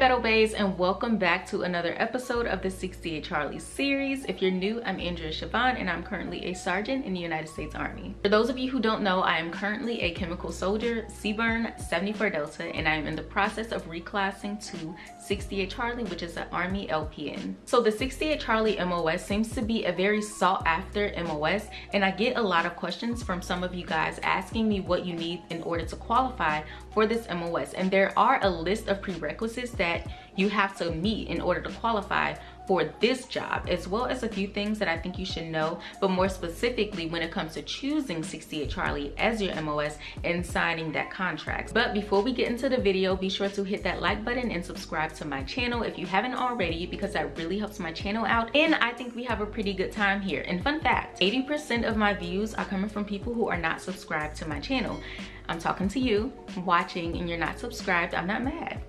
Battle Baes and welcome back to another episode of the 68 Charlie series. If you're new, I'm Andrea Siobhan and I'm currently a sergeant in the United States Army. For those of you who don't know, I am currently a chemical soldier, CBRN 74 Delta, and I am in the process of reclassing to 68 Charlie, which is an Army LPN. So the 68 Charlie MOS seems to be a very sought after MOS and I get a lot of questions from some of you guys asking me what you need in order to qualify for this MOS. And there are a list of prerequisites that you have to meet in order to qualify for this job as well as a few things that I think you should know but more specifically when it comes to choosing 68 Charlie as your MOS and signing that contract. But before we get into the video be sure to hit that like button and subscribe to my channel if you haven't already because that really helps my channel out and I think we have a pretty good time here. And fun fact 80% of my views are coming from people who are not subscribed to my channel. I'm talking to you watching and you're not subscribed I'm not mad.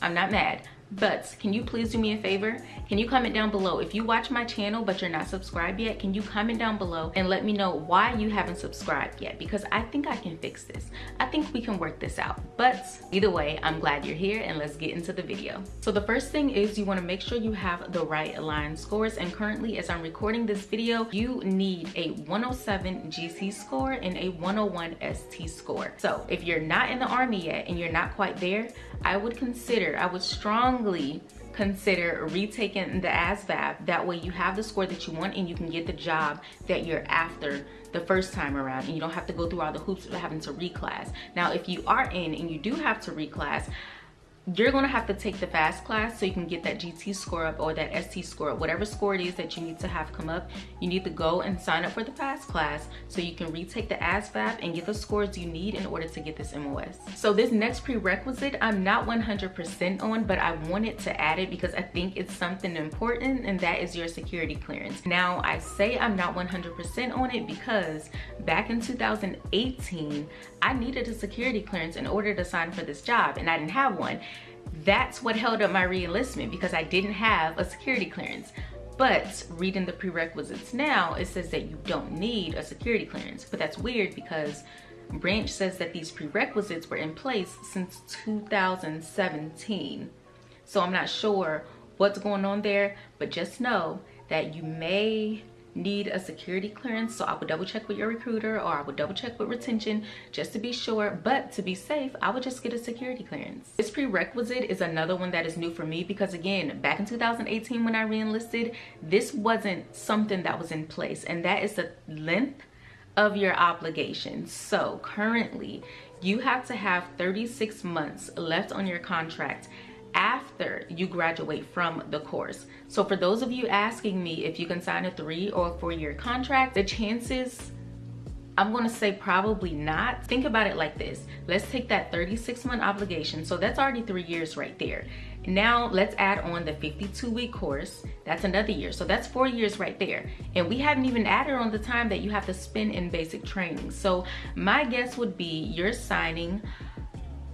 I'm not mad but can you please do me a favor? Can you comment down below? If you watch my channel but you're not subscribed yet can you comment down below and let me know why you haven't subscribed yet? Because i think i can fix this. I think we can work this out. But either way i'm glad you're here and let's get into the video. So the first thing is you want to make sure you have the right aligned scores. And currently as i'm recording this video you need a 107 GT score and a 101 st score. So if you're not in the army yet and you're not quite there i would consider i would strongly strongly consider retaking the ASVAB. That way you have the score that you want and you can get the job that you're after the first time around and you don't have to go through all the hoops of having to reclass. Now, if you are in and you do have to reclass, you're gonna have to take the fast class so you can get that GT score up or that ST score up, whatever score it is that you need to have come up, you need to go and sign up for the fast class so you can retake the ASVAB and get the scores you need in order to get this MOS. So this next prerequisite, I'm not 100% on, but I wanted to add it because I think it's something important and that is your security clearance. Now I say I'm not 100% on it because back in 2018, I needed a security clearance in order to sign for this job and I didn't have one that's what held up my reenlistment because I didn't have a security clearance. But reading the prerequisites now, it says that you don't need a security clearance. But that's weird because Branch says that these prerequisites were in place since 2017. So I'm not sure what's going on there, but just know that you may need a security clearance so i would double check with your recruiter or i would double check with retention just to be sure. But to be safe i would just get a security clearance. This prerequisite is another one that is new for me because again back in 2018 when i reenlisted this wasn't something that was in place and that is the length of your obligation. So currently you have to have 36 months left on your contract after you graduate from the course. So for those of you asking me if you can sign a three or four year contract, the chances I'm gonna say probably not. Think about it like this. Let's take that 36 month obligation. So that's already three years right there. Now let's add on the 52 week course. That's another year. So that's four years right there. And we haven't even added on the time that you have to spend in basic training. So my guess would be you're signing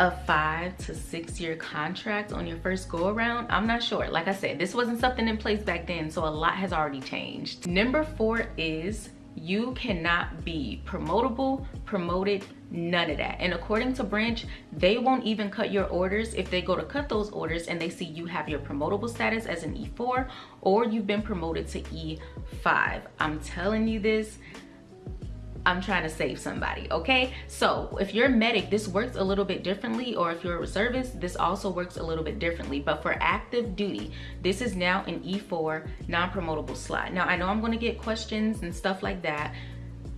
a five to six year contract on your first go around i'm not sure. Like i said this wasn't something in place back then so a lot has already changed. Number four is you cannot be promotable promoted none of that. And according to branch they won't even cut your orders if they go to cut those orders and they see you have your promotable status as an e4 or you've been promoted to e5 i'm telling you this I'm trying to save somebody, okay? So if you're a medic, this works a little bit differently, or if you're a reservist, this also works a little bit differently. But for active duty, this is now an E4 non-promotable slot. Now I know I'm gonna get questions and stuff like that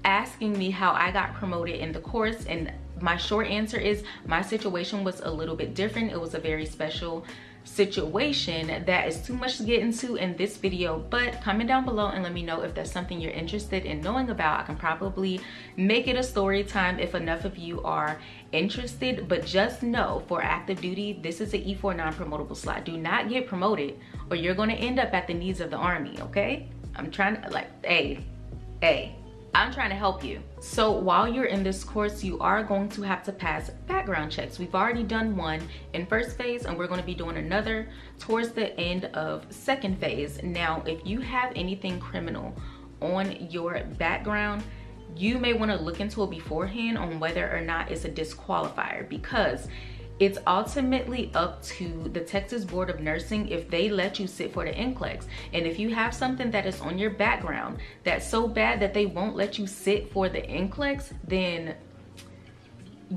asking me how I got promoted in the course and my short answer is my situation was a little bit different. It was a very special situation that is too much to get into in this video but comment down below and let me know if that's something you're interested in knowing about. I can probably make it a story time if enough of you are interested but just know for active duty this is an e4 non-promotable slot. Do not get promoted or you're going to end up at the needs of the army okay? I'm trying to like hey hey I'm trying to help you. So while you're in this course, you are going to have to pass background checks. We've already done one in first phase and we're gonna be doing another towards the end of second phase. Now, if you have anything criminal on your background, you may wanna look into it beforehand on whether or not it's a disqualifier because it's ultimately up to the Texas Board of Nursing if they let you sit for the NCLEX. And if you have something that is on your background that's so bad that they won't let you sit for the NCLEX, then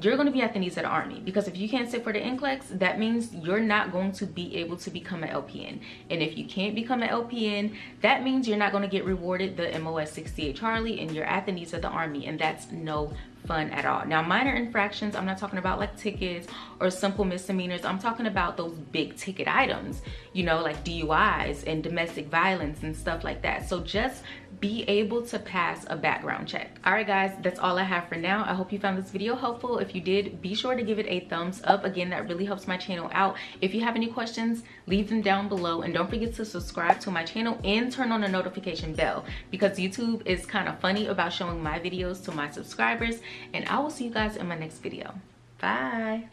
you're going to be at the knees of the army because if you can't sit for the NCLEX, that means you're not going to be able to become an LPN. And if you can't become an LPN, that means you're not going to get rewarded the MOS 68 Charlie and you're at the knees of the army and that's no fun at all. Now, minor infractions, I'm not talking about like tickets or simple misdemeanors. I'm talking about those big ticket items, you know, like DUIs and domestic violence and stuff like that. So just be able to pass a background check. All right, guys, that's all I have for now. I hope you found this video helpful. If you did, be sure to give it a thumbs up. Again, that really helps my channel out. If you have any questions, leave them down below. And don't forget to subscribe to my channel and turn on the notification bell because YouTube is kind of funny about showing my videos to my subscribers. And I will see you guys in my next video. Bye.